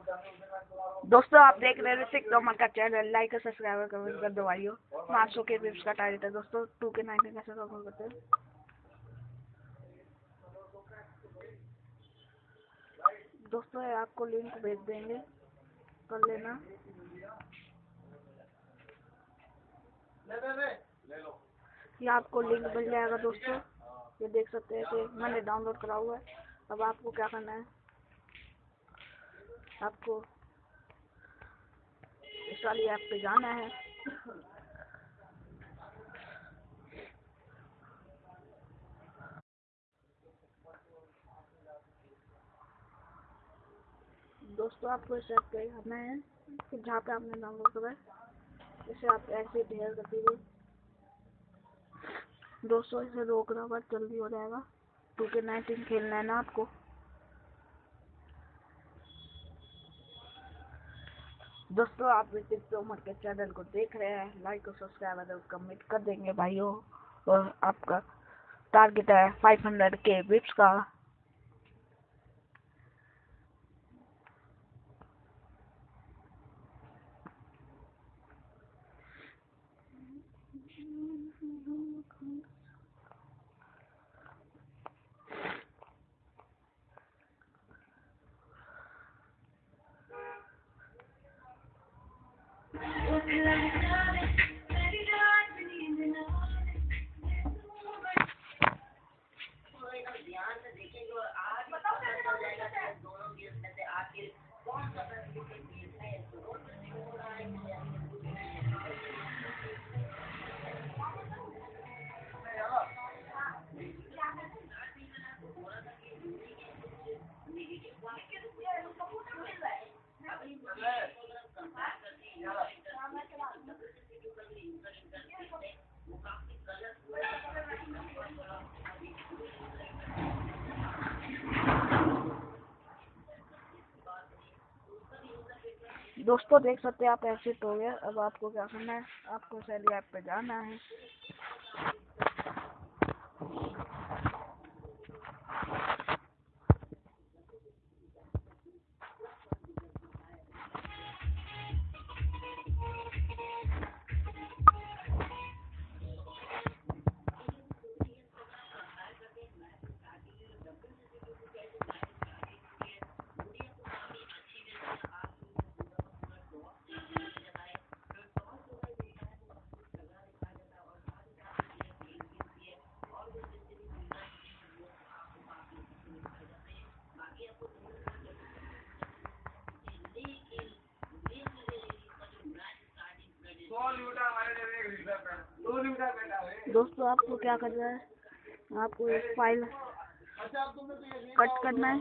दोस्तों, आप देख रहे ऋतिक तोमर का चैनल लाइक और सब्सक्राइब कमेंट कर दो भाइयों। पाँच सौ के विप्स का टारगेट है दोस्तों। टू के नाइन कैसे करते हैं? दोस्तों आपको लिंक भेज देंगे। कर लेना। ये आपको लिंक मिल जाएगा दोस्तों। ये देख सकते हैं कि मैंने डाउनलोड करा हुआ है। अब आपको क्या करना है? आपको इस वाली ऐप पे जाना है। दोस्तों, आपको इस ऐप पे आना है जहाँ पे आपने डाउनलोड करा है, इसे आप ऐसे ढेर कर दीजिए दोस्तों, इसे रोकना बस जल्दी हो जाएगा। टू के नाइनटीन खेलना है ना आपको। दोस्तों, आप ऋतिक के चैनल को देख रहे हैं। लाइक और सब्सक्राइब अगर कमेंट कर देंगे भाइयों। और आपका टारगेट है फाइव हंड्रेड के विप्स का। दोस्तों, देख सकते हैं आप ऐसे हो गया। अब आपको क्या करना है? आपको सैली ऐप पे जाना है। दोस्तों आपको क्या करना है? आपको एक फ़ाइल कट करना है।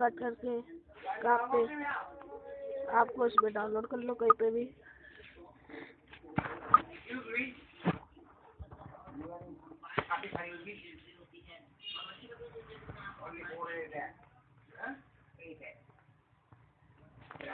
कट करके आप पे आपको इसमें डाउनलोड कर लो कहीं पे भी।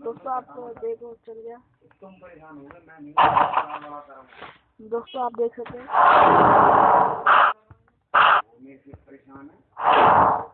दोस्तों, आपको देखो चल गया। तुम परेशान हो गए मैं नहीं दोस्तों, आप देख सकते हैं। परेशान है।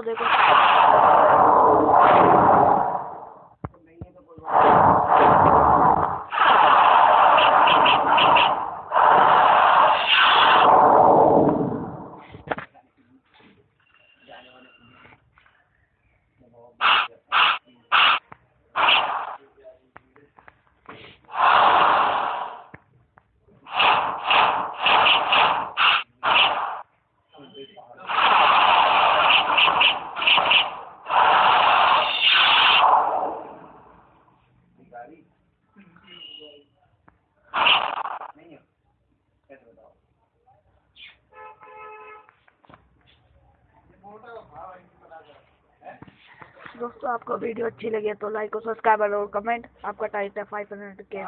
दोस्तों देखो नहीं है तो कोई बात गाड़ी नहीं है कैसे बताओ दोस्तों, आपको वीडियो अच्छी लगी है तो लाइक और सब्सक्राइब और कमेंट आपका टाइम है फाइव हंड्रेड के